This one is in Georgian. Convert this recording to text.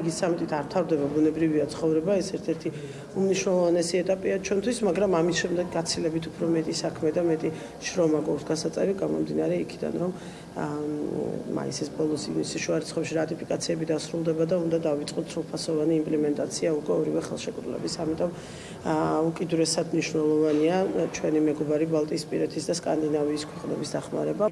იგი სამეთით არ თავდება ბუნებრივია ცხოვრება, ეს ერთ-ერთი უმნიშვნელოვანესი ეტაპია ჩვენთვის, მაგრამ ამის შემდეგ გაცილებით უფრო მეტი საქმე და მეტი შრომა გვაქვს გასაწევი, გამომდინარე იქიდან, რომ მაისის ბოლოს ივნისის შუა რატიფიკაციები დასრულდება და უნდა დავიწყოთ სრულფასოვანი იმპლემენტაცია უკვე ორივე ხელშეკრულების. ამიტომ უკიდურესად მნიშვნელოვანია ჩვენი მეგობარი ბალტიისპირეთის და სკანდინავიის ქვეყნების დახმარება.